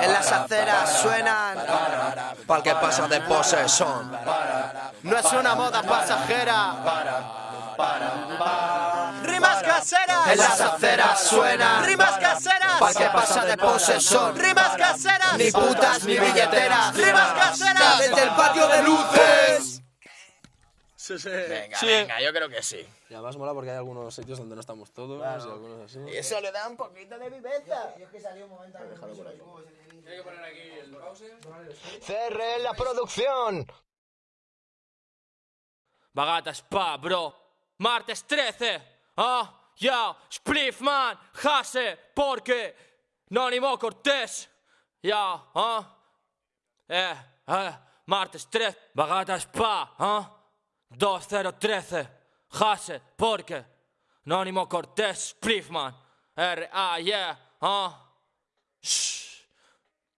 En las aceras suenan Pa'l que pasa de posesión. No es una moda pasajera Rimas caseras En las aceras suenan Rimas caseras Pa'l que pasa de posesión. Rimas caseras Ni putas ni billeteras. Rimas caseras Desde el patio de luces. Venga, venga, yo creo que sí Y además mola porque hay algunos sitios donde no estamos todos y algunos así. Y eso le da un poquito de viveza CR la producción. Bagata spa, bro. Martes 13. Ah, ya. Spliffman. Jase. Porque. Nonimo Cortés. Ya, ah. Eh, eh. Martes 13. Bagata spa, ah. 2013. Jase. Porque. Nonimo Cortés. Spliffman. R-A, yeah. Ah.